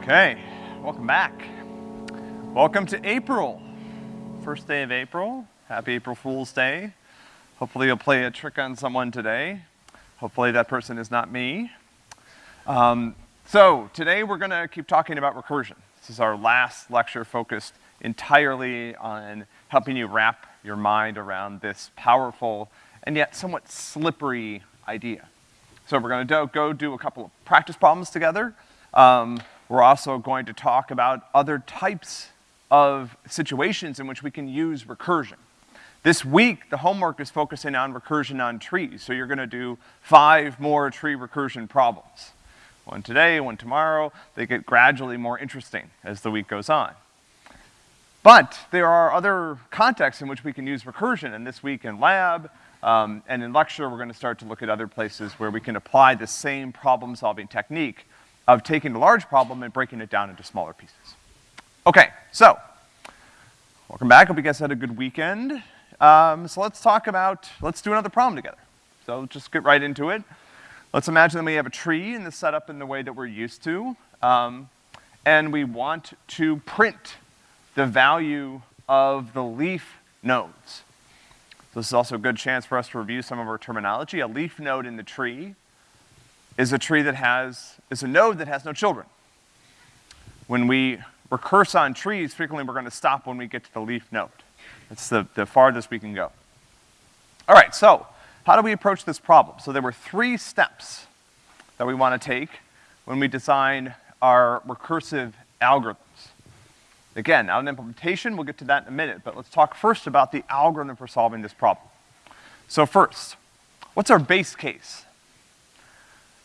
Okay, welcome back. Welcome to April. First day of April. Happy April Fool's Day. Hopefully you'll play a trick on someone today. Hopefully that person is not me. Um, so today we're gonna keep talking about recursion. This is our last lecture focused entirely on helping you wrap your mind around this powerful and yet somewhat slippery idea. So we're gonna do, go do a couple of practice problems together. Um, we're also going to talk about other types of situations in which we can use recursion. This week, the homework is focusing on recursion on trees, so you're gonna do five more tree recursion problems. One today, one tomorrow, they get gradually more interesting as the week goes on. But there are other contexts in which we can use recursion, and this week in lab, um, and in lecture, we're gonna start to look at other places where we can apply the same problem-solving technique of taking a large problem and breaking it down into smaller pieces. Okay, so, welcome back. Hope you guys had a good weekend. Um, so let's talk about, let's do another problem together. So let's just get right into it. Let's imagine that we have a tree in the setup in the way that we're used to, um, and we want to print the value of the leaf nodes. This is also a good chance for us to review some of our terminology. A leaf node in the tree is a tree that has, is a node that has no children. When we recurse on trees, frequently we're gonna stop when we get to the leaf node. It's the, the farthest we can go. All right, so how do we approach this problem? So there were three steps that we wanna take when we design our recursive algorithms. Again, an implementation, we'll get to that in a minute, but let's talk first about the algorithm for solving this problem. So first, what's our base case?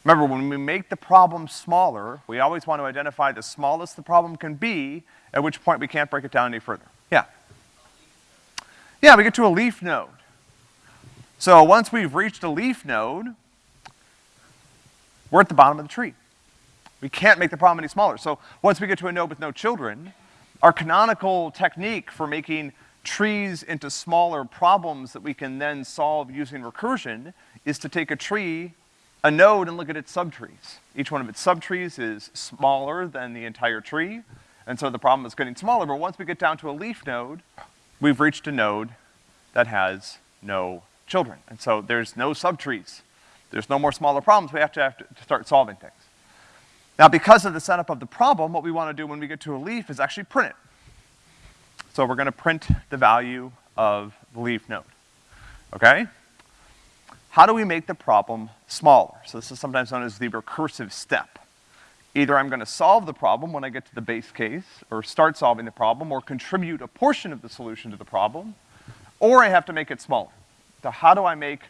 Remember, when we make the problem smaller, we always want to identify the smallest the problem can be, at which point we can't break it down any further. Yeah? Yeah, we get to a leaf node. So once we've reached a leaf node, we're at the bottom of the tree. We can't make the problem any smaller. So once we get to a node with no children, our canonical technique for making trees into smaller problems that we can then solve using recursion is to take a tree a node and look at its subtrees. Each one of its subtrees is smaller than the entire tree, and so the problem is getting smaller, but once we get down to a leaf node, we've reached a node that has no children. And so there's no subtrees. There's no more smaller problems. We have to, have to start solving things. Now, because of the setup of the problem, what we wanna do when we get to a leaf is actually print it. So we're gonna print the value of the leaf node, okay? How do we make the problem smaller? So this is sometimes known as the recursive step. Either I'm gonna solve the problem when I get to the base case, or start solving the problem, or contribute a portion of the solution to the problem, or I have to make it smaller. So how do I make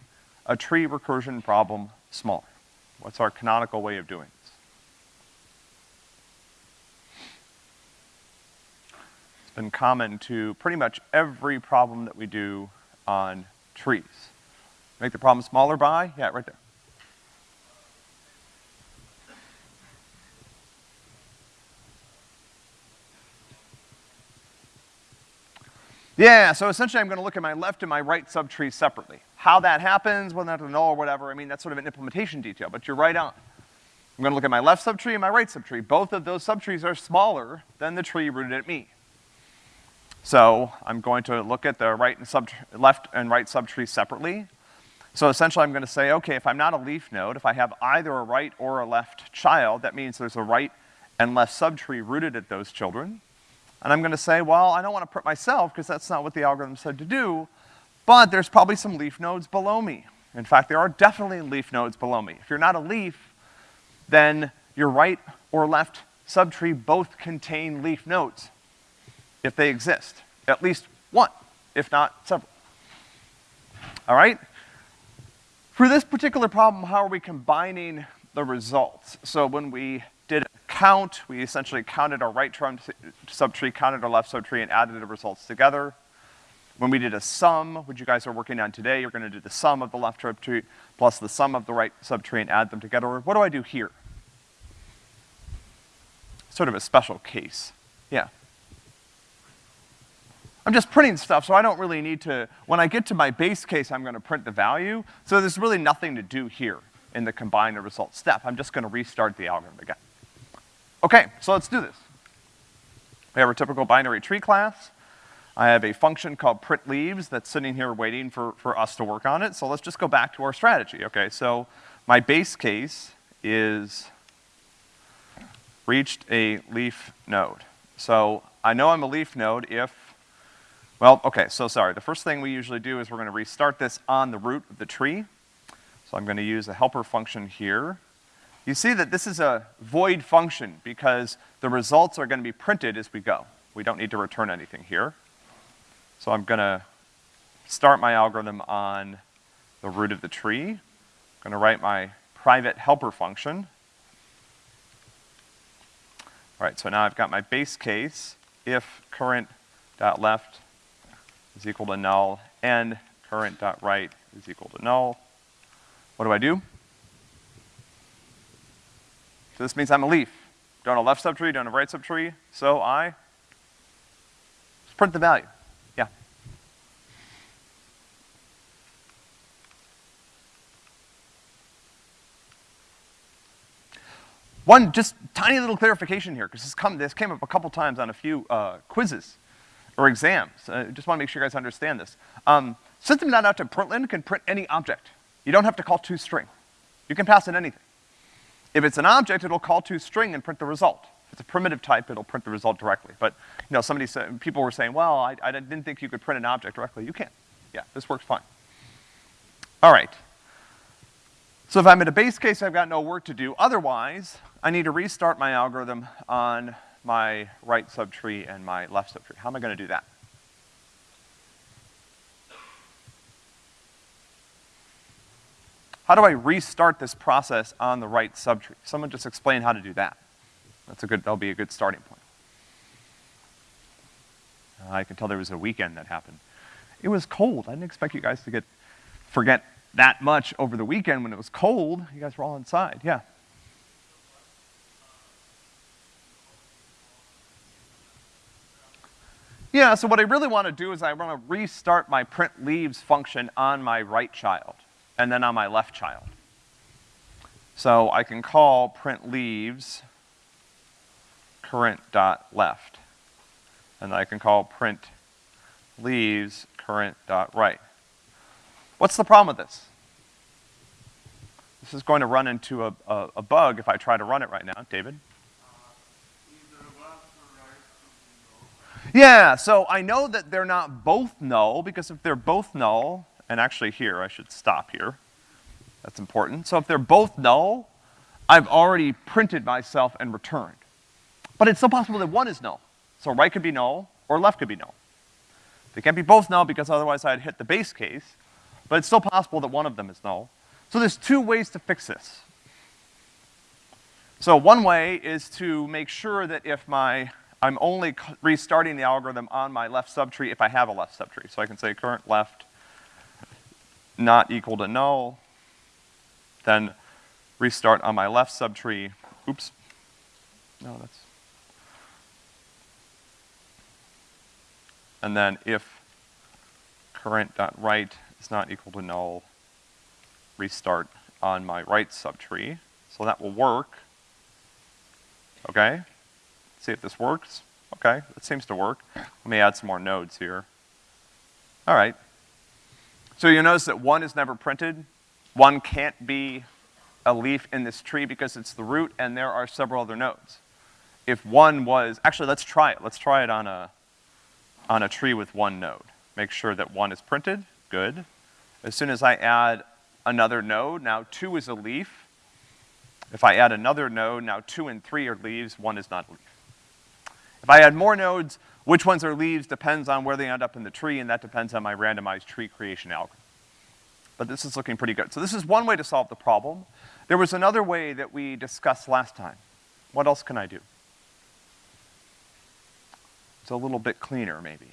a tree recursion problem smaller? What's our canonical way of doing this? It's been common to pretty much every problem that we do on trees. Make the problem smaller by, yeah, right there. Yeah, so essentially I'm gonna look at my left and my right subtree separately. How that happens, whether that's a null or whatever, I mean, that's sort of an implementation detail, but you're right on. I'm gonna look at my left subtree and my right subtree. Both of those subtrees are smaller than the tree rooted at me. So I'm going to look at the right and sub left and right subtree separately. So essentially I'm gonna say, okay, if I'm not a leaf node, if I have either a right or a left child, that means there's a right and left subtree rooted at those children. And I'm gonna say, well, I don't wanna put myself, because that's not what the algorithm said to do, but there's probably some leaf nodes below me. In fact, there are definitely leaf nodes below me. If you're not a leaf, then your right or left subtree both contain leaf nodes, if they exist. At least one, if not several. All right? For this particular problem, how are we combining the results? So when we did a count, we essentially counted our right subtree, counted our left subtree, and added the results together. When we did a sum, which you guys are working on today, you're gonna do the sum of the left subtree plus the sum of the right subtree and add them together. What do I do here? Sort of a special case. Yeah. I'm just printing stuff, so I don't really need to, when I get to my base case, I'm gonna print the value. So there's really nothing to do here in the combine the result step. I'm just gonna restart the algorithm again. Okay, so let's do this. We have our typical binary tree class. I have a function called print leaves that's sitting here waiting for, for us to work on it. So let's just go back to our strategy, okay? So my base case is reached a leaf node. So I know I'm a leaf node if, well, okay, so sorry. The first thing we usually do is we're gonna restart this on the root of the tree. So I'm gonna use a helper function here. You see that this is a void function because the results are gonna be printed as we go. We don't need to return anything here. So I'm gonna start my algorithm on the root of the tree. I'm gonna write my private helper function. All right, so now I've got my base case, if current dot left is equal to null, and current dot right is equal to null. What do I do? So this means I'm a leaf. Don't have a left subtree, don't have a right subtree, so I just print the value. Yeah. One just tiny little clarification here, because this, this, came up a couple times on a few uh, quizzes or exams. I uh, just want to make sure you guys understand this. Um, system.out.println can print any object. You don't have to call toString. You can pass in anything. If it's an object, it'll call toString and print the result. If it's a primitive type, it'll print the result directly. But, you know, somebody said, people were saying, well, I, I didn't think you could print an object directly. You can. Yeah, this works fine. All right. So if I'm in a base case, I've got no work to do. Otherwise, I need to restart my algorithm on my right subtree and my left subtree. How am I gonna do that? How do I restart this process on the right subtree? Someone just explain how to do that. That's a good, that'll be a good starting point. Uh, I can tell there was a weekend that happened. It was cold. I didn't expect you guys to get, forget that much over the weekend when it was cold. You guys were all inside, yeah. Yeah, so what I really want to do is I want to restart my print leaves function on my right child, and then on my left child. So I can call print leaves current dot left. And I can call print leaves current dot right. What's the problem with this? This is going to run into a, a, a bug if I try to run it right now. David? Yeah, so I know that they're not both null, because if they're both null, and actually here, I should stop here. That's important. So if they're both null, I've already printed myself and returned. But it's still possible that one is null. So right could be null, or left could be null. They can't be both null because otherwise I'd hit the base case but it's still possible that one of them is null. So there's two ways to fix this. So one way is to make sure that if my, I'm only restarting the algorithm on my left subtree if I have a left subtree. So I can say current left not equal to null, then restart on my left subtree. Oops. No, that's. And then if current dot right is not equal to null, restart on my right subtree. So that will work. Okay? See if this works. Okay, it seems to work. Let me add some more nodes here. All right. So you notice that one is never printed. One can't be a leaf in this tree because it's the root and there are several other nodes. If one was, actually let's try it. Let's try it on a, on a tree with one node. Make sure that one is printed, good. As soon as I add another node, now two is a leaf. If I add another node, now two and three are leaves, one is not a leaf. If I add more nodes, which ones are leaves depends on where they end up in the tree, and that depends on my randomized tree creation algorithm. But this is looking pretty good. So this is one way to solve the problem. There was another way that we discussed last time. What else can I do? It's a little bit cleaner, maybe.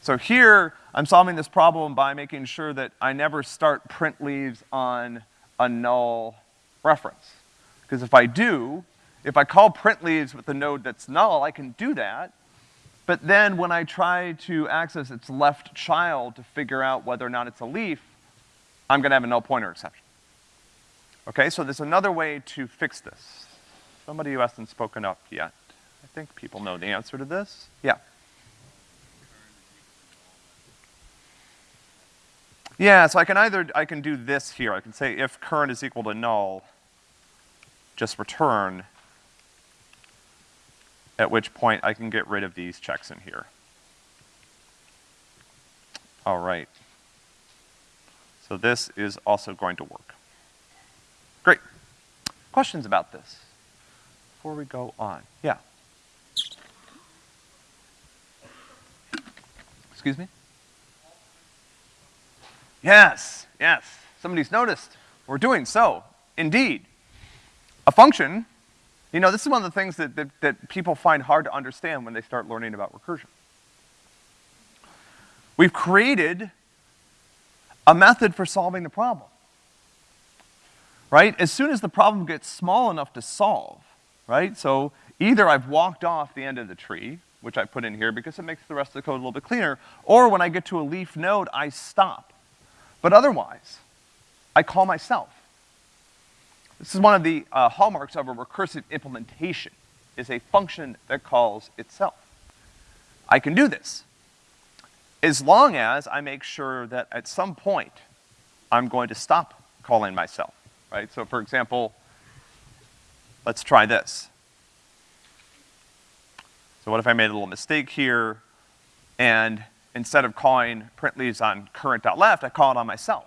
So here, I'm solving this problem by making sure that I never start print leaves on a null reference. Because if I do, if I call print leaves with a node that's null, I can do that. But then when I try to access its left child to figure out whether or not it's a leaf, I'm gonna have a null pointer exception. Okay, so there's another way to fix this. Somebody who hasn't spoken up yet. I think people know the answer to this. Yeah. Yeah, so I can either, I can do this here. I can say if current is equal to null, just return, at which point I can get rid of these checks in here. All right. So this is also going to work. Great. Questions about this before we go on? Yeah. Excuse me? Yes, yes. Somebody's noticed. We're doing so. Indeed. A function, you know, this is one of the things that, that, that people find hard to understand when they start learning about recursion. We've created a method for solving the problem. Right? As soon as the problem gets small enough to solve, right? So either I've walked off the end of the tree, which I put in here because it makes the rest of the code a little bit cleaner, or when I get to a leaf node, I stop. But otherwise, I call myself. This is one of the uh, hallmarks of a recursive implementation, is a function that calls itself. I can do this as long as I make sure that at some point I'm going to stop calling myself, right? So for example, let's try this. So what if I made a little mistake here and instead of calling print leaves on current.left, I call it on myself.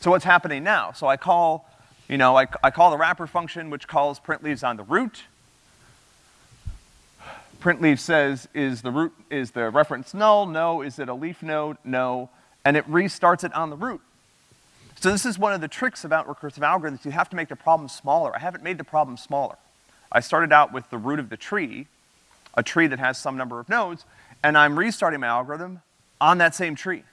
So what's happening now? So I call, you know, I, I call the wrapper function which calls print leaves on the root. Print leaf says, is the root, is the reference null? No. Is it a leaf node? No. And it restarts it on the root. So this is one of the tricks about recursive algorithms. You have to make the problem smaller. I haven't made the problem smaller. I started out with the root of the tree, a tree that has some number of nodes, and I'm restarting my algorithm on that same tree.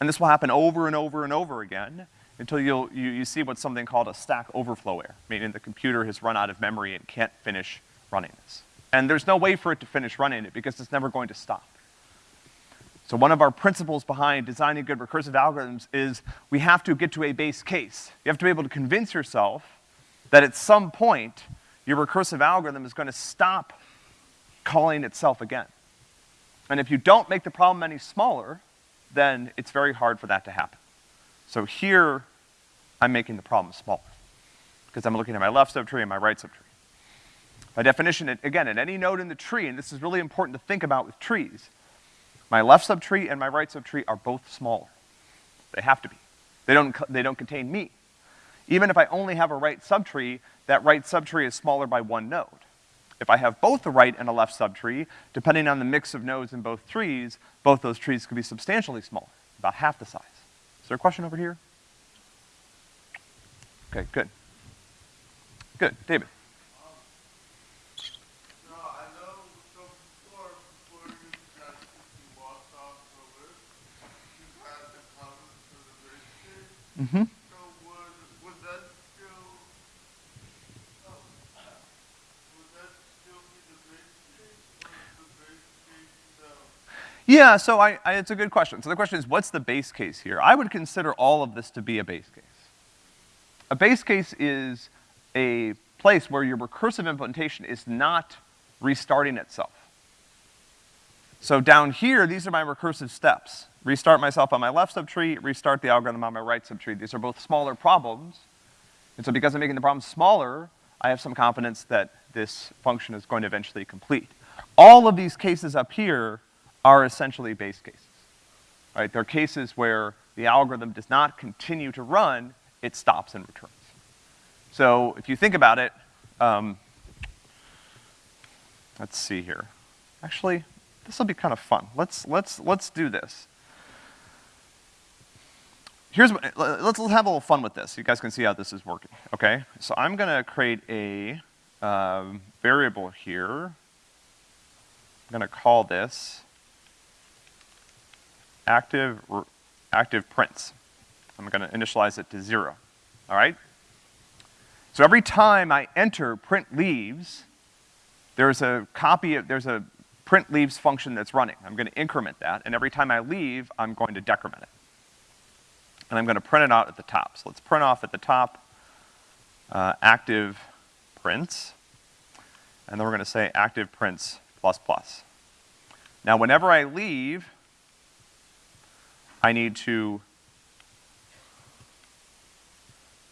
And this will happen over and over and over again until you, you see what's something called a stack overflow error, meaning the computer has run out of memory and can't finish running this. And there's no way for it to finish running it because it's never going to stop. So one of our principles behind designing good recursive algorithms is we have to get to a base case. You have to be able to convince yourself that at some point, your recursive algorithm is gonna stop calling itself again. And if you don't make the problem any smaller, then it's very hard for that to happen. So here, I'm making the problem smaller, because I'm looking at my left subtree and my right subtree. By definition, again, at any node in the tree, and this is really important to think about with trees, my left subtree and my right subtree are both smaller. They have to be. They don't, they don't contain me. Even if I only have a right subtree, that right subtree is smaller by one node. If I have both a right and a left subtree, depending on the mix of nodes in both trees, both those trees could be substantially smaller, about half the size. Is there a question over here? Okay, good. Good, David. Mm-hmm. Yeah, so I, I, it's a good question. So the question is, what's the base case here? I would consider all of this to be a base case. A base case is a place where your recursive implementation is not restarting itself. So down here, these are my recursive steps. Restart myself on my left subtree, restart the algorithm on my right subtree. These are both smaller problems. And so because I'm making the problem smaller, I have some confidence that this function is going to eventually complete. All of these cases up here are essentially base cases, right? They're cases where the algorithm does not continue to run, it stops and returns. So if you think about it, um, let's see here. Actually, this will be kind of fun. Let's, let's, let's do this. Here's what, let's, let's have a little fun with this. You guys can see how this is working, okay? So I'm gonna create a um, variable here. I'm gonna call this active, active prints. I'm gonna initialize it to zero, all right? So every time I enter print leaves, there's a copy of, there's a print leaves function that's running. I'm gonna increment that, and every time I leave, I'm going to decrement it. And I'm gonna print it out at the top. So let's print off at the top, uh, active prints, and then we're gonna say active prints plus plus. Now, whenever I leave, I need to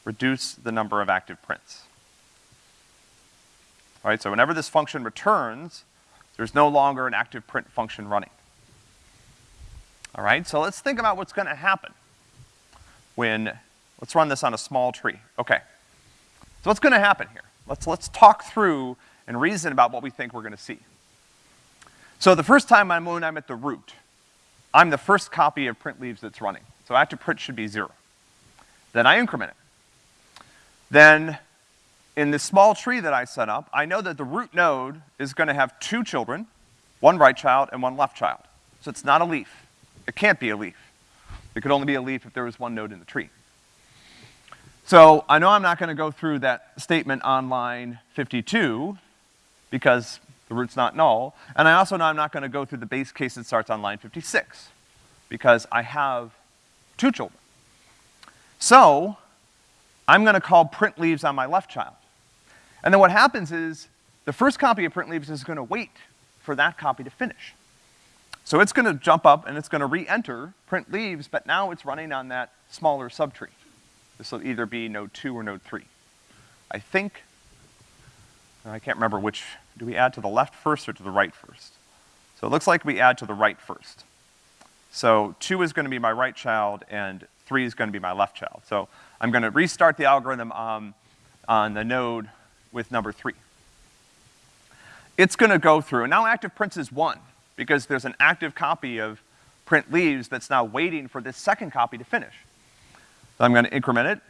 reduce the number of active prints. All right, so whenever this function returns, there's no longer an active print function running. All right, so let's think about what's gonna happen when, let's run this on a small tree. Okay. So what's gonna happen here? Let's, let's talk through and reason about what we think we're gonna see. So the first time I'm, when I'm at the root, I'm the first copy of print leaves that's running. So active print should be zero. Then I increment it. Then in this small tree that I set up, I know that the root node is gonna have two children, one right child and one left child. So it's not a leaf. It can't be a leaf. It could only be a leaf if there was one node in the tree. So I know I'm not gonna go through that statement on line 52 because the root's not null, and I also know I'm not gonna go through the base case that starts on line 56 because I have two children. So I'm gonna call print leaves on my left child. And then what happens is the first copy of print leaves is gonna wait for that copy to finish. So it's gonna jump up and it's gonna re-enter print leaves, but now it's running on that smaller subtree. This will either be node two or node three. I think, I can't remember which, do we add to the left first or to the right first? So it looks like we add to the right first. So two is gonna be my right child and three is gonna be my left child. So I'm gonna restart the algorithm um, on the node with number three. It's gonna go through, and now active prints is one because there's an active copy of print leaves that's now waiting for this second copy to finish. So I'm gonna increment it.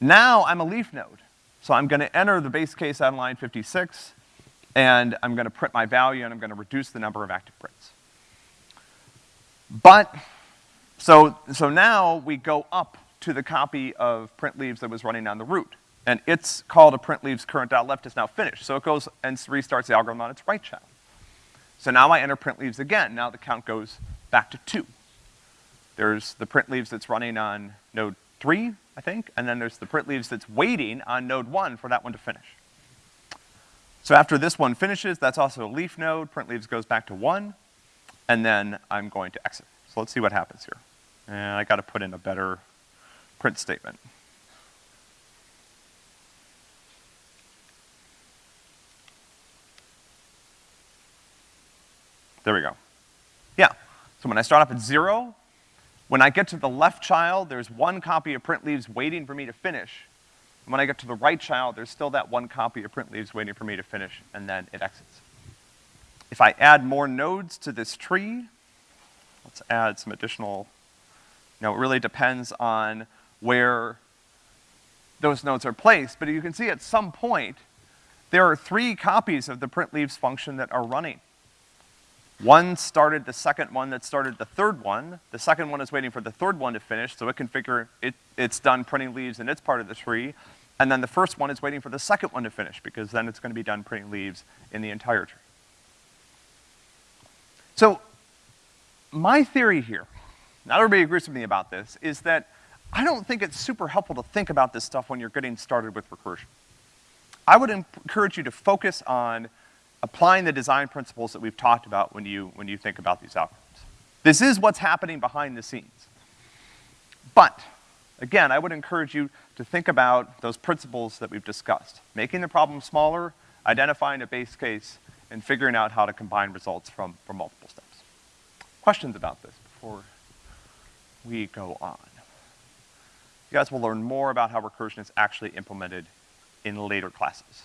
Now I'm a leaf node. So I'm gonna enter the base case on line 56, and I'm gonna print my value, and I'm gonna reduce the number of active prints. But, so, so now we go up to the copy of print leaves that was running on the root. And its call to print leaves current.left is now finished. So it goes and restarts the algorithm on its right child. So now I enter print leaves again. Now the count goes back to two. There's the print leaves that's running on node three, I think, and then there's the print leaves that's waiting on node one for that one to finish. So after this one finishes, that's also a leaf node, print leaves goes back to one, and then I'm going to exit. So let's see what happens here. And I gotta put in a better print statement. There we go. Yeah. So when I start off at zero, when I get to the left child, there's one copy of print leaves waiting for me to finish. And when I get to the right child, there's still that one copy of print leaves waiting for me to finish, and then it exits. If I add more nodes to this tree, let's add some additional, you know, it really depends on where those nodes are placed, but you can see at some point, there are three copies of the print leaves function that are running. One started the second one that started the third one. The second one is waiting for the third one to finish, so it can figure it, it's done printing leaves in its part of the tree. And then the first one is waiting for the second one to finish, because then it's gonna be done printing leaves in the entire tree. So, my theory here, not everybody agrees with me about this, is that I don't think it's super helpful to think about this stuff when you're getting started with recursion. I would encourage you to focus on applying the design principles that we've talked about when you, when you think about these algorithms. This is what's happening behind the scenes. But, again, I would encourage you to think about those principles that we've discussed. Making the problem smaller, identifying a base case, and figuring out how to combine results from, from multiple steps. Questions about this before we go on? You guys will learn more about how recursion is actually implemented in later classes.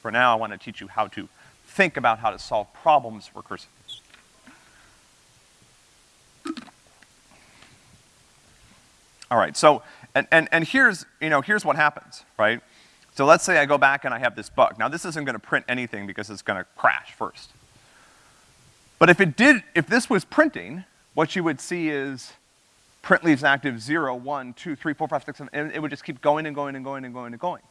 For now, I want to teach you how to think about how to solve problems recursively. All right, so, and, and, and here's, you know, here's what happens, right? So let's say I go back and I have this bug. Now this isn't gonna print anything because it's gonna crash first. But if it did, if this was printing, what you would see is print leaves active zero, one, two, three, four, five, six, seven, and it would just keep going and going and going and going and going.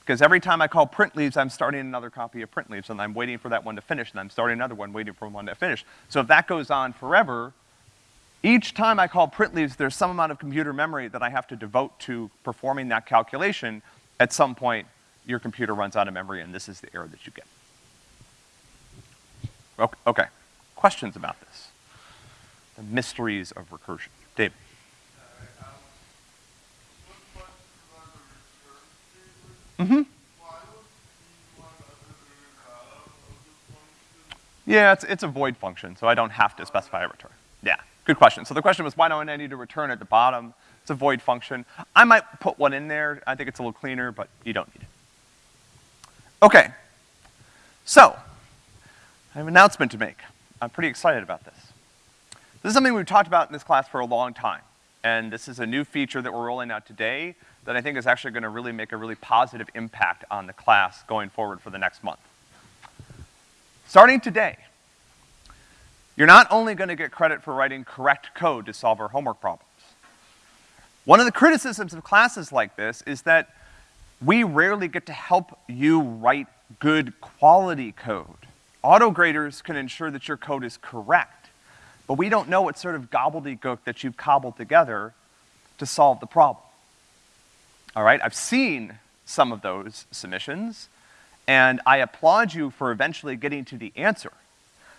Because every time I call print leaves, I'm starting another copy of print leaves, and I'm waiting for that one to finish, and I'm starting another one, waiting for one to finish. So if that goes on forever, each time I call print leaves, there's some amount of computer memory that I have to devote to performing that calculation at some point your computer runs out of memory and this is the error that you get. Ok- Okay, questions about this? The mysteries of recursion. Dave? Mm-hmm. Yeah, it's, it's a void function, so I don't have to specify a return. Good question. So the question was, why don't I need to return at the bottom? It's a void function. I might put one in there. I think it's a little cleaner, but you don't need it. Okay. So, I have an announcement to make. I'm pretty excited about this. This is something we've talked about in this class for a long time. And this is a new feature that we're rolling out today that I think is actually gonna really make a really positive impact on the class going forward for the next month. Starting today, you're not only gonna get credit for writing correct code to solve our homework problems. One of the criticisms of classes like this is that we rarely get to help you write good quality code. Auto graders can ensure that your code is correct, but we don't know what sort of gobbledygook that you've cobbled together to solve the problem. All right, I've seen some of those submissions, and I applaud you for eventually getting to the answer.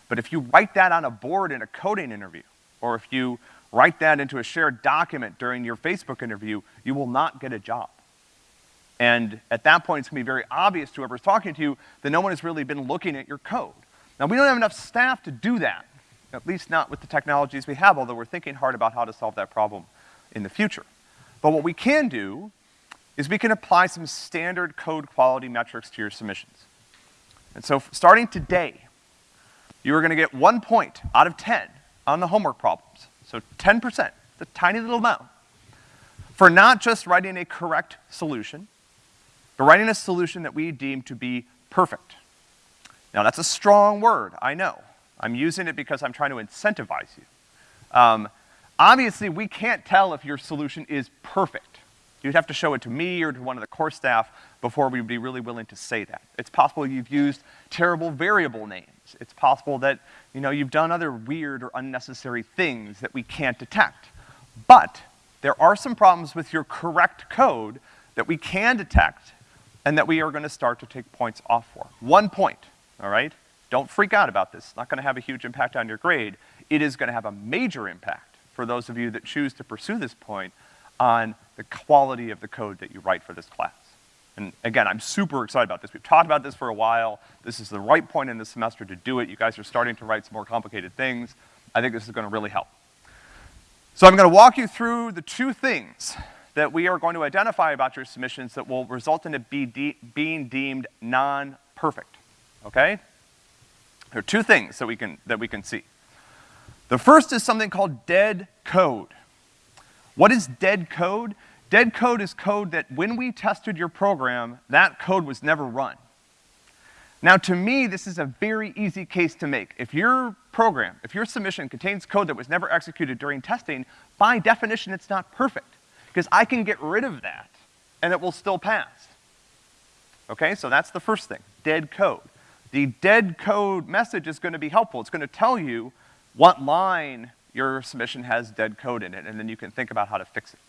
But if you write that on a board in a coding interview, or if you write that into a shared document during your Facebook interview, you will not get a job. And at that point, it's gonna be very obvious to whoever's talking to you that no one has really been looking at your code. Now, we don't have enough staff to do that, at least not with the technologies we have, although we're thinking hard about how to solve that problem in the future. But what we can do is we can apply some standard code quality metrics to your submissions. And so, starting today, you are gonna get one point out of ten on the homework problems. So 10%, the tiny little amount, for not just writing a correct solution, but writing a solution that we deem to be perfect. Now that's a strong word, I know. I'm using it because I'm trying to incentivize you. Um, obviously, we can't tell if your solution is perfect. You'd have to show it to me or to one of the course staff before we'd be really willing to say that. It's possible you've used terrible variable names. It's possible that, you know, you've done other weird or unnecessary things that we can't detect. But there are some problems with your correct code that we can detect and that we are gonna start to take points off for. One point, all right? Don't freak out about this. It's not gonna have a huge impact on your grade. It is gonna have a major impact for those of you that choose to pursue this point on the quality of the code that you write for this class. And again, I'm super excited about this. We've talked about this for a while. This is the right point in the semester to do it. You guys are starting to write some more complicated things. I think this is gonna really help. So I'm gonna walk you through the two things that we are going to identify about your submissions that will result in it be de being deemed non-perfect, okay? There are two things that we can, that we can see. The first is something called dead code. What is dead code? Dead code is code that when we tested your program, that code was never run. Now, to me, this is a very easy case to make. If your program, if your submission contains code that was never executed during testing, by definition, it's not perfect. Because I can get rid of that, and it will still pass. Okay, so that's the first thing, dead code. The dead code message is gonna be helpful. It's gonna tell you what line your submission has dead code in it, and then you can think about how to fix it.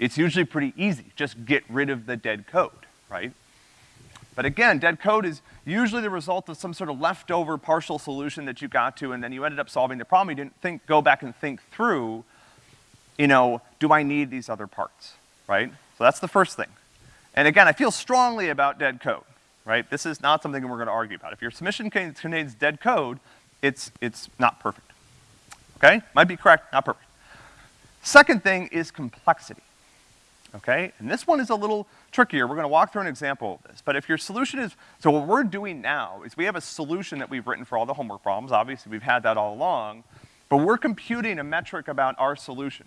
It's usually pretty easy. Just get rid of the dead code, right? But again, dead code is usually the result of some sort of leftover partial solution that you got to, and then you ended up solving the problem. You didn't think, go back and think through, you know, do I need these other parts, right? So that's the first thing. And again, I feel strongly about dead code, right? This is not something we're gonna argue about. If your submission contains dead code, it's, it's not perfect. Okay? Might be correct, not perfect. Second thing is complexity okay? And this one is a little trickier. We're gonna walk through an example of this. But if your solution is, so what we're doing now is we have a solution that we've written for all the homework problems. Obviously, we've had that all along. But we're computing a metric about our solution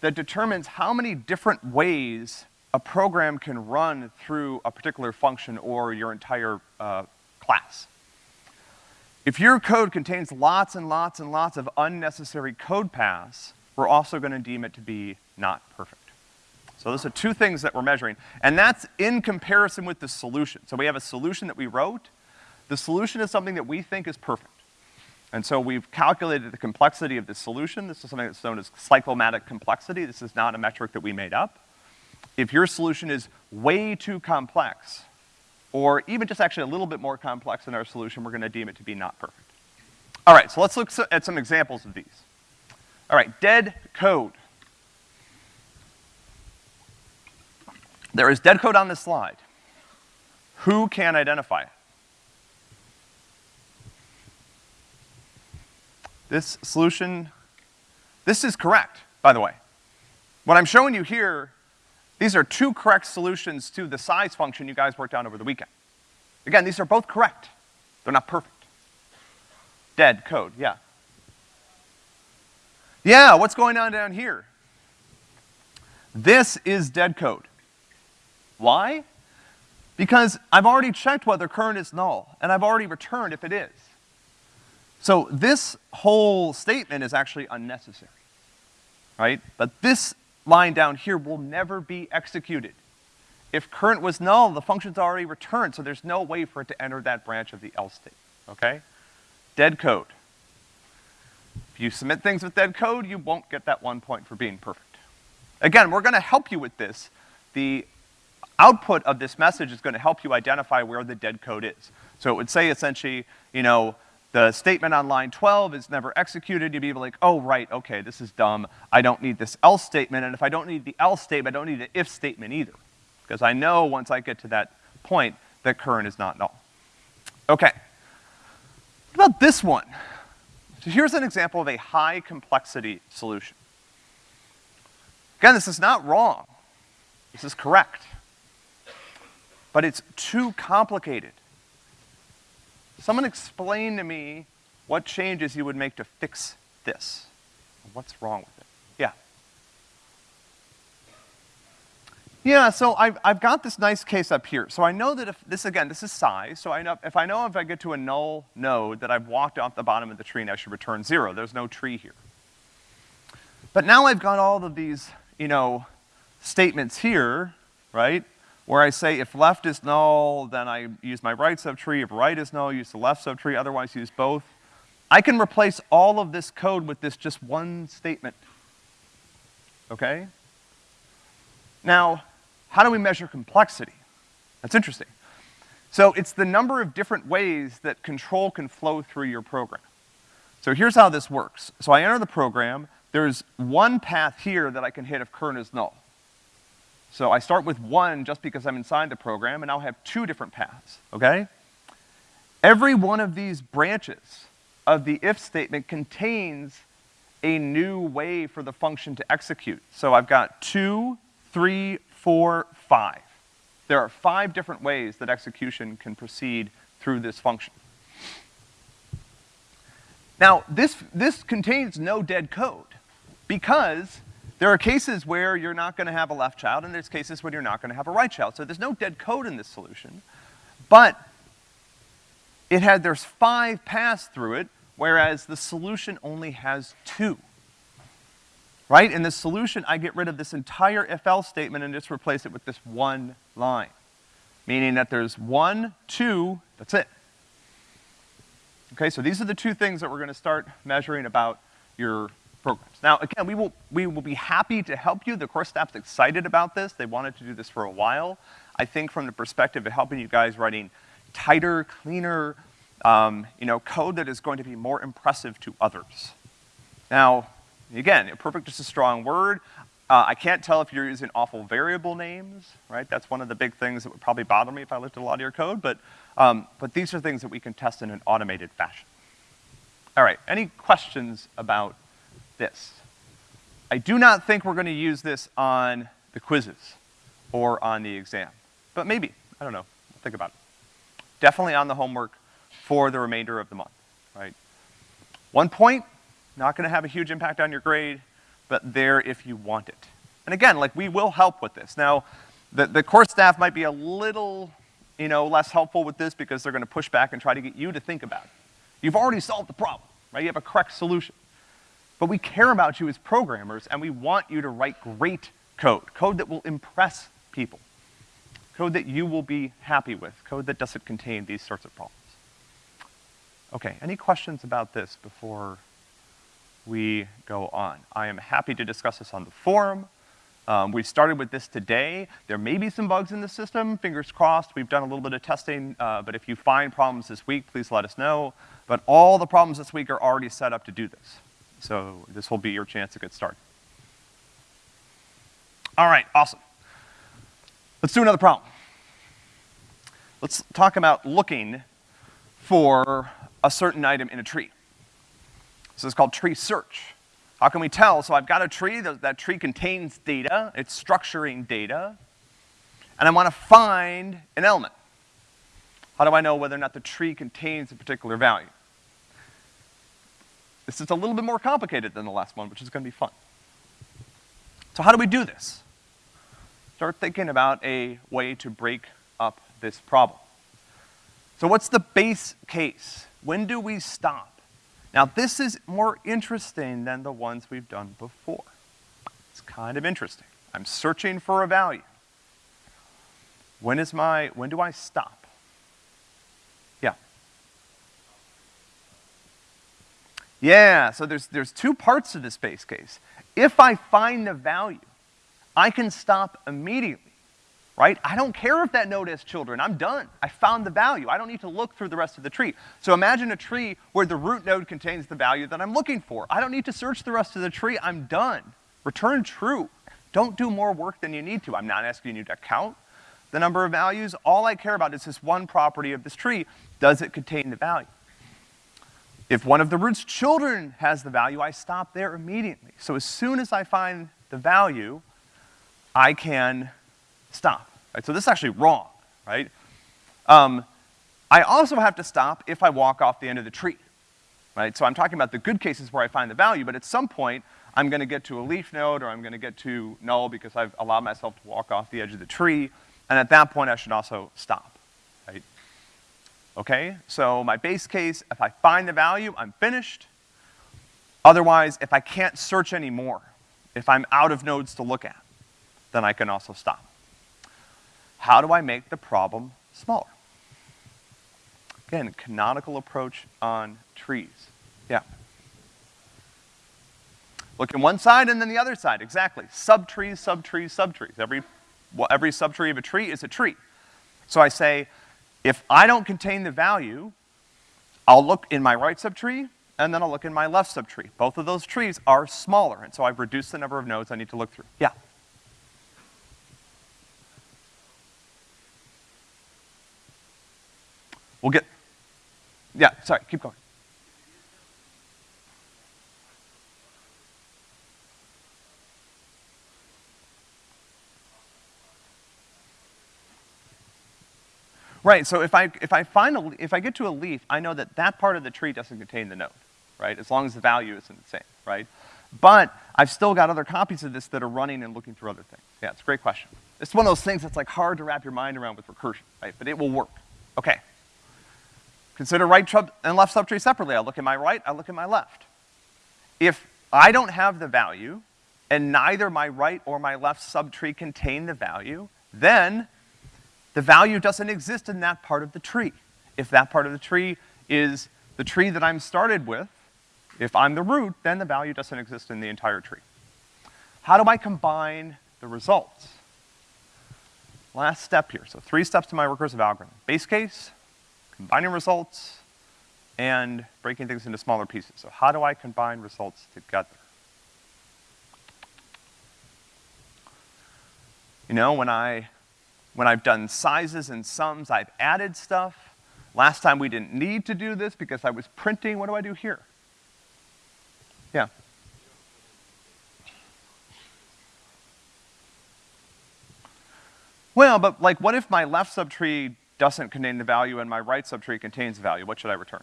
that determines how many different ways a program can run through a particular function or your entire uh, class. If your code contains lots and lots and lots of unnecessary code paths, we're also gonna deem it to be not perfect. So those are two things that we're measuring. And that's in comparison with the solution. So we have a solution that we wrote. The solution is something that we think is perfect. And so we've calculated the complexity of the solution. This is something that's known as cyclomatic complexity. This is not a metric that we made up. If your solution is way too complex, or even just actually a little bit more complex than our solution, we're gonna deem it to be not perfect. All right, so let's look at some examples of these. All right, dead code. There is dead code on this slide. Who can identify it? This solution, this is correct, by the way. What I'm showing you here, these are two correct solutions to the size function you guys worked out over the weekend. Again, these are both correct. They're not perfect. Dead code, yeah. Yeah, what's going on down here? This is dead code. Why? Because I've already checked whether current is null, and I've already returned if it is. So this whole statement is actually unnecessary, right? But this line down here will never be executed. If current was null, the function's already returned, so there's no way for it to enter that branch of the else state, okay? Dead code. If you submit things with dead code, you won't get that one point for being perfect. Again, we're gonna help you with this. The output of this message is gonna help you identify where the dead code is. So it would say essentially, you know, the statement on line 12 is never executed, you'd be like, oh, right, okay, this is dumb. I don't need this else statement, and if I don't need the else statement, I don't need the if statement either. Because I know once I get to that point that current is not null. Okay. What about this one? So here's an example of a high complexity solution. Again, this is not wrong. This is correct. But it's too complicated. Someone explain to me what changes you would make to fix this. What's wrong with it? Yeah. Yeah, so I've, I've got this nice case up here. So I know that if, this again, this is size, so I know, if I know if I get to a null node that I've walked off the bottom of the tree and I should return zero, there's no tree here. But now I've got all of these, you know, statements here, right? Where I say if left is null, then I use my right subtree, if right is null, use the left subtree, otherwise use both. I can replace all of this code with this just one statement. Okay? Now, how do we measure complexity? That's interesting. So it's the number of different ways that control can flow through your program. So here's how this works. So I enter the program, there's one path here that I can hit if current is null. So I start with one just because I'm inside the program, and I'll have two different paths, okay? Every one of these branches of the if statement contains a new way for the function to execute. So I've got two, three, four, five. There are five different ways that execution can proceed through this function. Now, this, this contains no dead code because there are cases where you're not gonna have a left child and there's cases where you're not gonna have a right child. So there's no dead code in this solution. But it had, there's five paths through it, whereas the solution only has two right? In the solution, I get rid of this entire if-else statement and just replace it with this one line. Meaning that there's one, two, that's it. Okay, so these are the two things that we're gonna start measuring about your programs. Now, again, we will, we will be happy to help you. The course staff's excited about this. They wanted to do this for a while. I think from the perspective of helping you guys writing tighter, cleaner, um, you know, code that is going to be more impressive to others. Now, Again, perfect is a strong word. Uh, I can't tell if you're using awful variable names, right? That's one of the big things that would probably bother me if I looked at a lot of your code, but, um, but these are things that we can test in an automated fashion. All right, any questions about this? I do not think we're gonna use this on the quizzes or on the exam, but maybe, I don't know, think about it. Definitely on the homework for the remainder of the month, right? One point, not gonna have a huge impact on your grade, but there if you want it. And again, like, we will help with this. Now, the, the course staff might be a little, you know, less helpful with this because they're gonna push back and try to get you to think about it. You've already solved the problem, right? You have a correct solution. But we care about you as programmers, and we want you to write great code, code that will impress people, code that you will be happy with, code that doesn't contain these sorts of problems. Okay, any questions about this before we go on. I am happy to discuss this on the forum. Um, we started with this today. There may be some bugs in the system, fingers crossed. We've done a little bit of testing, uh, but if you find problems this week, please let us know. But all the problems this week are already set up to do this. So this will be your chance to get started. All right, awesome. Let's do another problem. Let's talk about looking for a certain item in a tree. This is called tree search. How can we tell? So I've got a tree, that, that tree contains data, it's structuring data, and I wanna find an element. How do I know whether or not the tree contains a particular value? This is a little bit more complicated than the last one, which is gonna be fun. So how do we do this? Start thinking about a way to break up this problem. So what's the base case? When do we stop? Now this is more interesting than the ones we've done before. It's kind of interesting. I'm searching for a value. When is my, when do I stop? Yeah. Yeah, so there's, there's two parts to this base case. If I find the value, I can stop immediately right? I don't care if that node has children, I'm done. I found the value. I don't need to look through the rest of the tree. So imagine a tree where the root node contains the value that I'm looking for. I don't need to search the rest of the tree, I'm done. Return true. Don't do more work than you need to. I'm not asking you to count the number of values. All I care about is this one property of this tree. Does it contain the value? If one of the root's children has the value, I stop there immediately. So as soon as I find the value, I can stop, right? So this is actually wrong, right? Um, I also have to stop if I walk off the end of the tree, right? So I'm talking about the good cases where I find the value, but at some point, I'm gonna get to a leaf node or I'm gonna get to null because I've allowed myself to walk off the edge of the tree, and at that point I should also stop? Okay, so my base case, if I find the value, I'm finished. Otherwise, if I can't search anymore, if I'm out of nodes to look at, then I can also stop. How do I make the problem smaller? Again, canonical approach on trees. Yeah. Look in one side and then the other side, exactly. Subtrees, subtrees, subtrees. Every, well, every subtree of a tree is a tree. So I say, if I don't contain the value, I'll look in my right subtree, and then I'll look in my left subtree. Both of those trees are smaller, and so I've reduced the number of nodes I need to look through. Yeah? We'll get, yeah, sorry, keep going. Right, so if I, if I find a, if I get to a leaf, I know that that part of the tree doesn't contain the node, right? As long as the value isn't the same, right? But I've still got other copies of this that are running and looking for other things. Yeah, it's a great question. It's one of those things that's like hard to wrap your mind around with recursion, right? But it will work. Okay. Consider right and left subtree separately. I look at my right, I look at my left. If I don't have the value, and neither my right or my left subtree contain the value, then the value doesn't exist in that part of the tree. If that part of the tree is the tree that I'm started with, if I'm the root, then the value doesn't exist in the entire tree. How do I combine the results? Last step here. So three steps to my recursive algorithm. Base case, combining results and breaking things into smaller pieces. So how do I combine results together? You know, when I, when I've done sizes and sums, I've added stuff. Last time we didn't need to do this because I was printing. What do I do here? Yeah. Well, but like what if my left subtree doesn't contain the value and my right subtree contains the value, what should I return?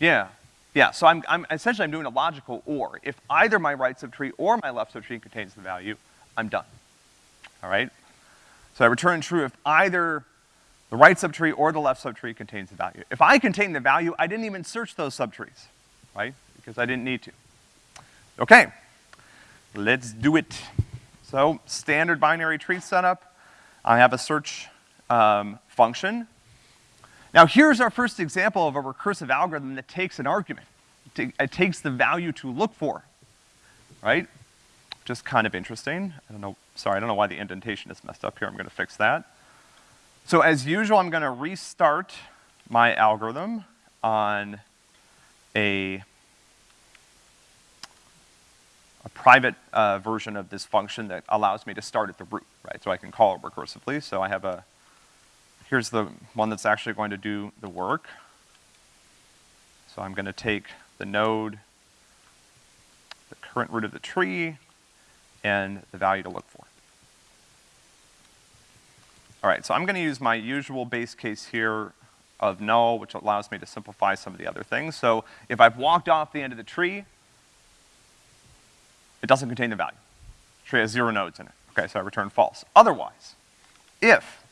Yeah, yeah, so I'm, I'm, essentially I'm doing a logical or. If either my right subtree or my left subtree contains the value, I'm done, all right? So I return true if either the right subtree or the left subtree contains the value. If I contain the value, I didn't even search those subtrees, right? Because I didn't need to. Okay, let's do it. So standard binary tree setup. I have a search um, function. Now here's our first example of a recursive algorithm that takes an argument. It, takes the value to look for, right? just kind of interesting. I don't know, sorry, I don't know why the indentation is messed up here. I'm gonna fix that. So as usual, I'm gonna restart my algorithm on a, a private uh, version of this function that allows me to start at the root, right? So I can call it recursively. So I have a, here's the one that's actually going to do the work. So I'm gonna take the node, the current root of the tree, and the value to look for. All right, so I'm gonna use my usual base case here of null, which allows me to simplify some of the other things. So if I've walked off the end of the tree, it doesn't contain the value. The tree has zero nodes in it. Okay, so I return false. Otherwise, if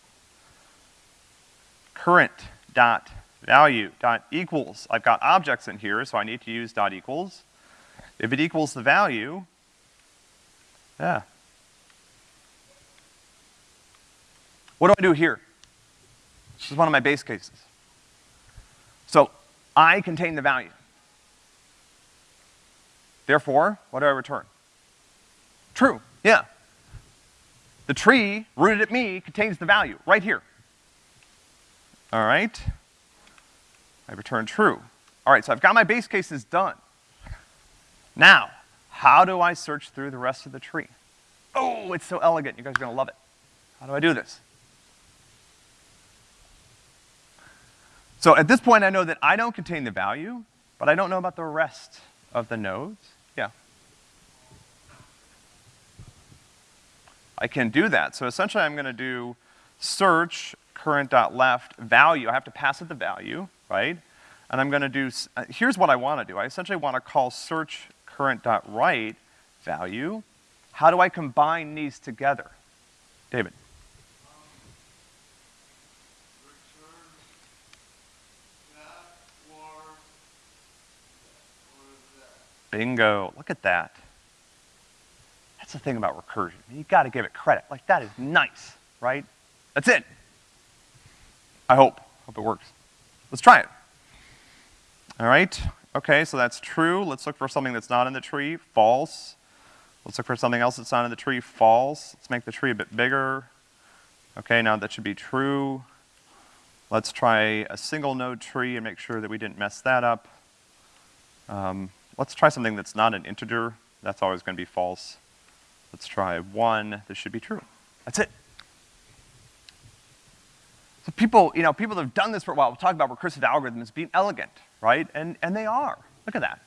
current dot value dot equals, I've got objects in here, so I need to use dot equals. If it equals the value, yeah. What do I do here? This is one of my base cases. So I contain the value. Therefore, what do I return? True, yeah. The tree rooted at me contains the value, right here. All right? I return true. All right, so I've got my base cases done. Now, how do I search through the rest of the tree? Oh, it's so elegant. You guys are gonna love it. How do I do this? So at this point, I know that I don't contain the value, but I don't know about the rest of the nodes. Yeah. I can do that. So essentially, I'm gonna do search current.left value. I have to pass it the value, right? And I'm gonna do, uh, here's what I wanna do. I essentially wanna call search current.right value. How do I combine these together? David. Bingo, look at that. That's the thing about recursion. You gotta give it credit. Like, that is nice, right? That's it. I hope, hope it works. Let's try it. All right, okay, so that's true. Let's look for something that's not in the tree, false. Let's look for something else that's not in the tree, false. Let's make the tree a bit bigger. Okay, now that should be true. Let's try a single node tree and make sure that we didn't mess that up. Um, Let's try something that's not an integer. That's always gonna be false. Let's try one. This should be true. That's it. So people, you know, people have done this for a while will talk about recursive algorithms being elegant, right? And, and they are. Look at that.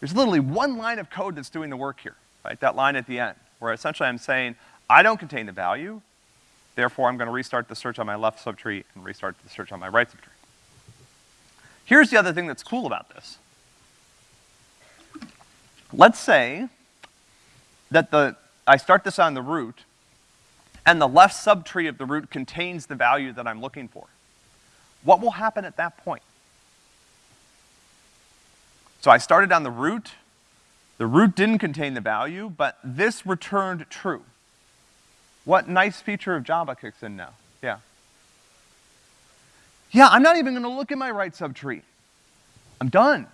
There's literally one line of code that's doing the work here, right? That line at the end, where essentially I'm saying, I don't contain the value, therefore I'm gonna restart the search on my left subtree and restart the search on my right subtree. Here's the other thing that's cool about this. Let's say that the, I start this on the root, and the left subtree of the root contains the value that I'm looking for. What will happen at that point? So I started on the root, the root didn't contain the value, but this returned true. What nice feature of Java kicks in now? Yeah. Yeah, I'm not even gonna look at my right subtree. I'm done.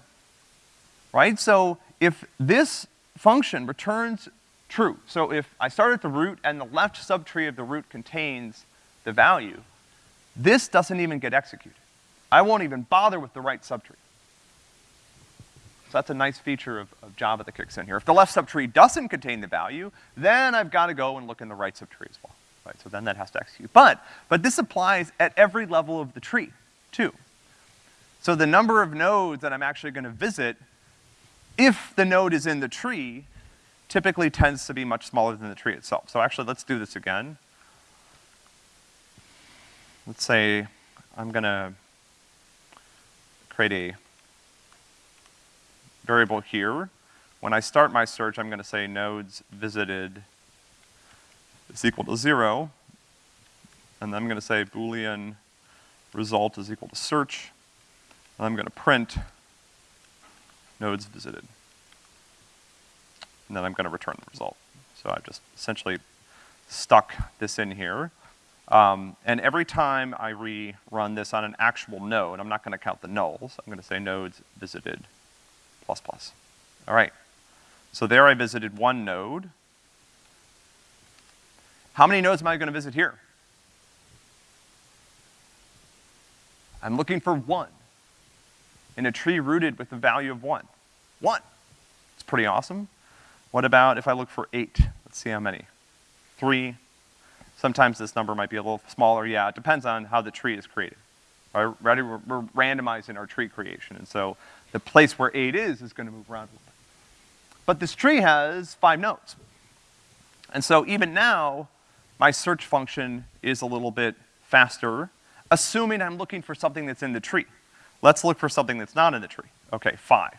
Right? So if this function returns true, so if I start at the root and the left subtree of the root contains the value, this doesn't even get executed. I won't even bother with the right subtree. So that's a nice feature of, of, Java that kicks in here. If the left subtree doesn't contain the value, then I've got to go and look in the right subtree as well, right? So then that has to execute. But, but this applies at every level of the tree, too. So the number of nodes that I'm actually gonna visit if the node is in the tree, typically tends to be much smaller than the tree itself. So actually, let's do this again. Let's say I'm gonna create a variable here. When I start my search, I'm gonna say nodes visited is equal to zero. And then I'm gonna say boolean result is equal to search. And I'm gonna print nodes visited. And then I'm gonna return the result. So I've just essentially stuck this in here. Um, and every time I rerun this on an actual node, I'm not gonna count the nulls, I'm gonna say nodes visited plus plus. All right. So there I visited one node. How many nodes am I gonna visit here? I'm looking for one in a tree rooted with the value of one. One. It's pretty awesome. What about if I look for eight? Let's see how many. Three. Sometimes this number might be a little smaller. Yeah, it depends on how the tree is created. Right? We're, randomizing our tree creation. And so the place where eight is is gonna move around a. But this tree has five nodes. And so even now, my search function is a little bit faster, assuming I'm looking for something that's in the tree. Let's look for something that's not in the tree. Okay, five.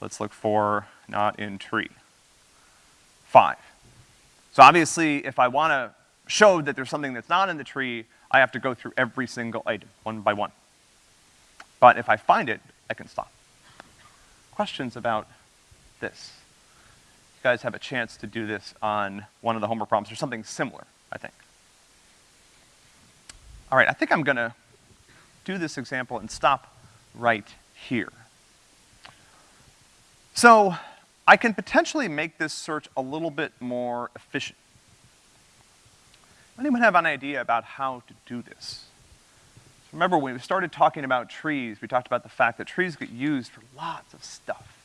Let's look for not in tree. Five. So obviously, if I wanna show that there's something that's not in the tree, I have to go through every single item, one by one. But if I find it, I can stop. Questions about this? You guys have a chance to do this on one of the homework problems or something similar, I think. All right, I think I'm gonna do this example and stop right here. So, I can potentially make this search a little bit more efficient. Anyone have an idea about how to do this? Remember, when we started talking about trees, we talked about the fact that trees get used for lots of stuff.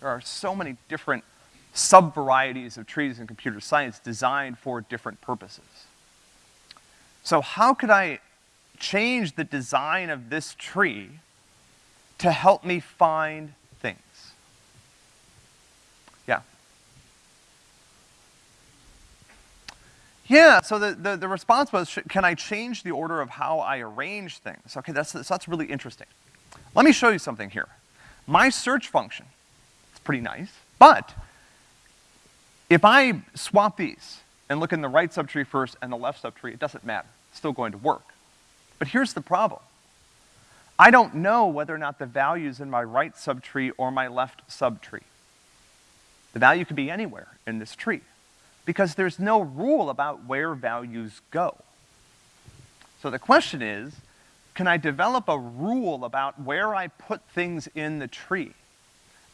There are so many different sub-varieties of trees in computer science designed for different purposes. So how could I change the design of this tree to help me find things? Yeah. Yeah, so the, the, the response was, can I change the order of how I arrange things? Okay, that's, so that's really interesting. Let me show you something here. My search function, it's pretty nice, but if I swap these and look in the right subtree first and the left subtree, it doesn't matter. It's still going to work. But here's the problem. I don't know whether or not the value's in my right subtree or my left subtree. The value could be anywhere in this tree because there's no rule about where values go. So the question is, can I develop a rule about where I put things in the tree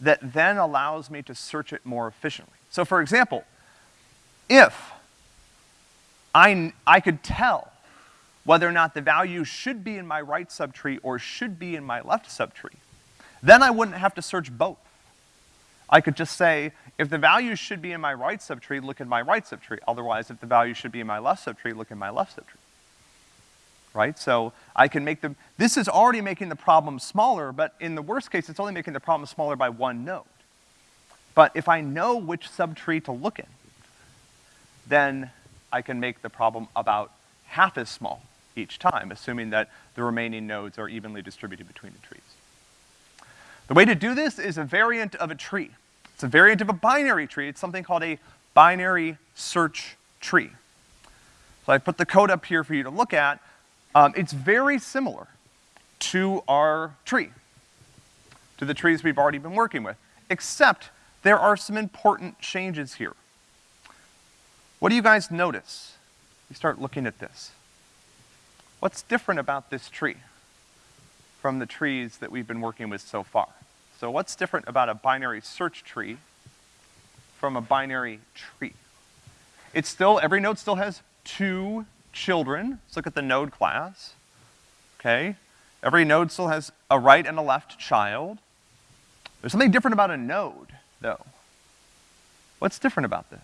that then allows me to search it more efficiently? So for example, if I, I could tell whether or not the value should be in my right subtree or should be in my left subtree, then I wouldn't have to search both. I could just say, if the value should be in my right subtree, look in my right subtree. Otherwise, if the value should be in my left subtree, look in my left subtree. Right? So I can make the, this is already making the problem smaller, but in the worst case, it's only making the problem smaller by one node. But if I know which subtree to look in, then I can make the problem about half as small each time, assuming that the remaining nodes are evenly distributed between the trees. The way to do this is a variant of a tree. It's a variant of a binary tree. It's something called a binary search tree. So I put the code up here for you to look at. Um, it's very similar to our tree, to the trees we've already been working with, except there are some important changes here. What do you guys notice? You start looking at this. What's different about this tree from the trees that we've been working with so far? So what's different about a binary search tree from a binary tree? It's still, every node still has two children. Let's look at the node class, okay? Every node still has a right and a left child. There's something different about a node though. What's different about this?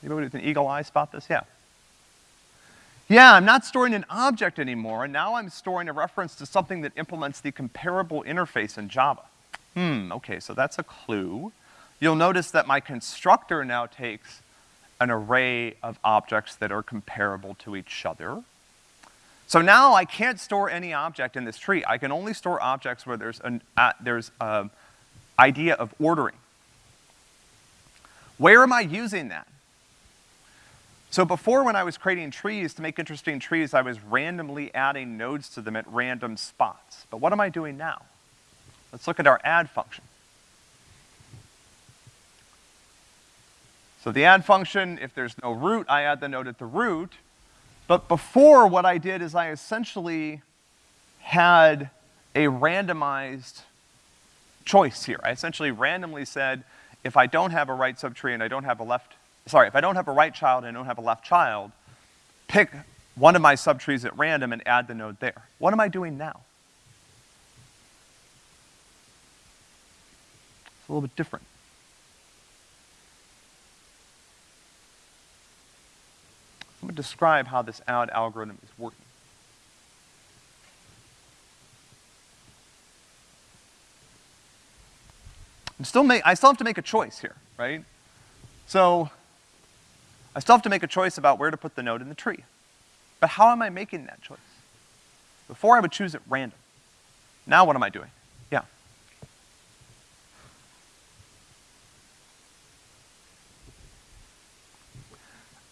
Anybody with an eagle eye spot this? Yeah. Yeah, I'm not storing an object anymore, and now I'm storing a reference to something that implements the comparable interface in Java. Hmm, okay, so that's a clue. You'll notice that my constructor now takes an array of objects that are comparable to each other. So now I can't store any object in this tree. I can only store objects where there's an, uh, there's an idea of ordering. Where am I using that? So before when I was creating trees, to make interesting trees, I was randomly adding nodes to them at random spots. But what am I doing now? Let's look at our add function. So the add function, if there's no root, I add the node at the root. But before, what I did is I essentially had a randomized choice here. I essentially randomly said, if I don't have a right subtree and I don't have a left, sorry, if I don't have a right child and I don't have a left child, pick one of my subtrees at random and add the node there. What am I doing now? It's a little bit different. I'm gonna describe how this add algorithm is working. I'm still make, I still have to make a choice here, right? So, I still have to make a choice about where to put the node in the tree. But how am I making that choice? Before I would choose at random. Now what am I doing? Yeah.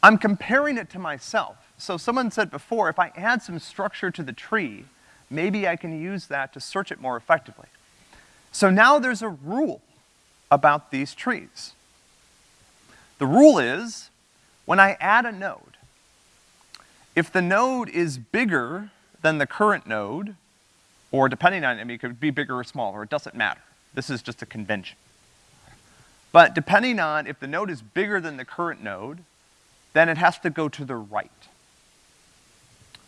I'm comparing it to myself. So someone said before, if I add some structure to the tree, maybe I can use that to search it more effectively. So now there's a rule about these trees. The rule is, when I add a node, if the node is bigger than the current node, or depending on, I mean, it could be bigger or smaller, it doesn't matter. This is just a convention. But depending on if the node is bigger than the current node, then it has to go to the right.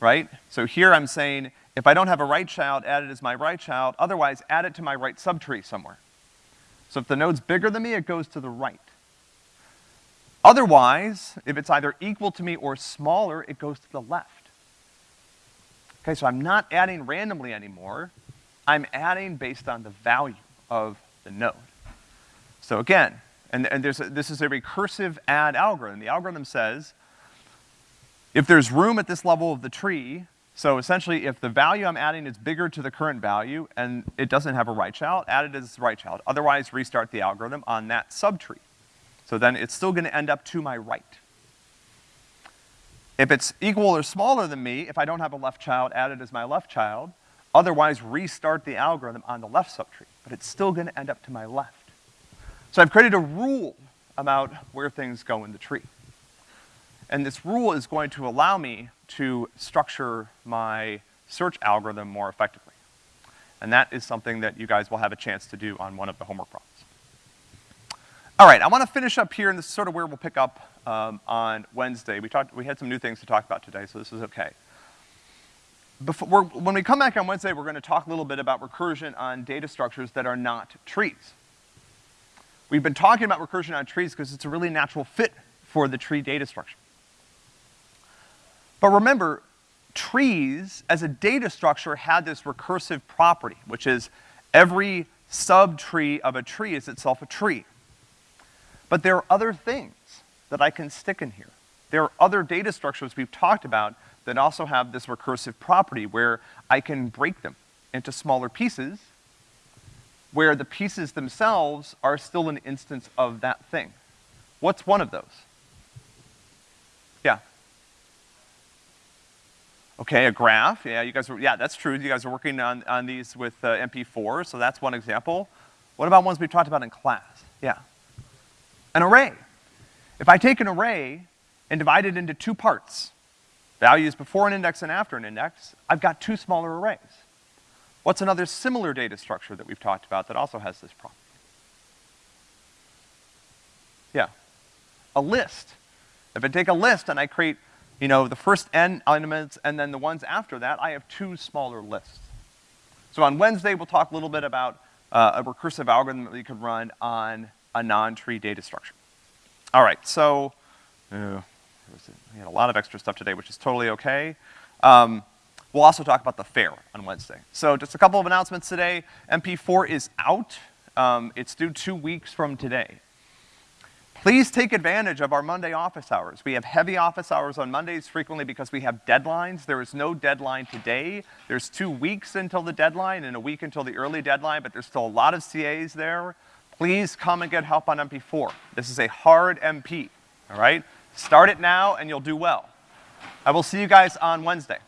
Right? So here I'm saying, if I don't have a right child, add it as my right child, otherwise add it to my right subtree somewhere. So if the node's bigger than me, it goes to the right. Otherwise, if it's either equal to me or smaller, it goes to the left. Okay, so I'm not adding randomly anymore. I'm adding based on the value of the node. So again, and, and there's a, this is a recursive add algorithm. The algorithm says, if there's room at this level of the tree, so essentially, if the value I'm adding is bigger to the current value and it doesn't have a right child, add it as right child. Otherwise, restart the algorithm on that subtree. So then it's still gonna end up to my right. If it's equal or smaller than me, if I don't have a left child, add it as my left child. Otherwise, restart the algorithm on the left subtree, but it's still gonna end up to my left. So I've created a rule about where things go in the tree. And this rule is going to allow me to structure my search algorithm more effectively. And that is something that you guys will have a chance to do on one of the homework problems. All right, I wanna finish up here, and this is sort of where we'll pick up um, on Wednesday. We talked, we had some new things to talk about today, so this is okay. Before, when we come back on Wednesday, we're gonna talk a little bit about recursion on data structures that are not trees. We've been talking about recursion on trees because it's a really natural fit for the tree data structure. But remember, trees as a data structure had this recursive property, which is every subtree of a tree is itself a tree. But there are other things that I can stick in here. There are other data structures we've talked about that also have this recursive property where I can break them into smaller pieces where the pieces themselves are still an instance of that thing. What's one of those? Yeah. Okay, a graph, yeah, you guys were, yeah, that's true. You guys are working on, on these with uh, MP4, so that's one example. What about ones we've talked about in class? Yeah. An array. If I take an array and divide it into two parts, values before an index and after an index, I've got two smaller arrays. What's another similar data structure that we've talked about that also has this property? Yeah. A list. If I take a list and I create you know, the first n elements and then the ones after that, I have two smaller lists. So on Wednesday, we'll talk a little bit about uh, a recursive algorithm that we could run on a non-tree data structure. All right, so, uh, we had a lot of extra stuff today, which is totally okay. Um, we'll also talk about the fair on Wednesday. So just a couple of announcements today. MP4 is out. Um, it's due two weeks from today. Please take advantage of our Monday office hours. We have heavy office hours on Mondays frequently because we have deadlines. There is no deadline today. There's two weeks until the deadline and a week until the early deadline, but there's still a lot of CAs there. Please come and get help on MP4. This is a hard MP, all right? Start it now and you'll do well. I will see you guys on Wednesday.